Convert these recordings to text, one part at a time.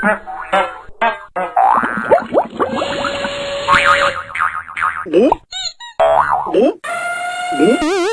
Boop. Boop. Boop.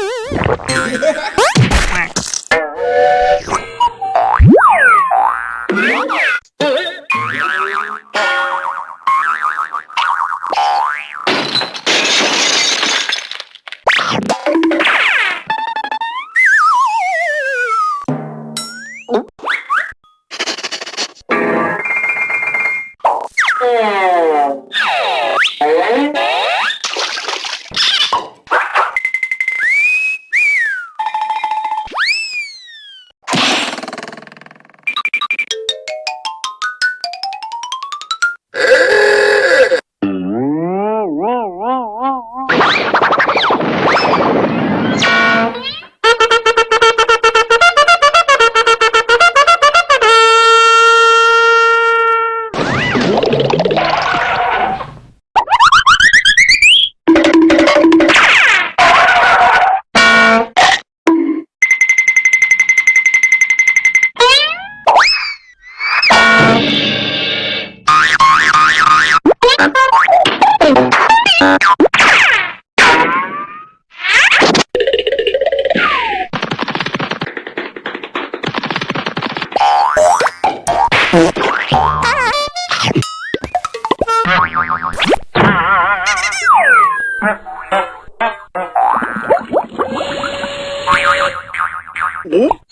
Yeah.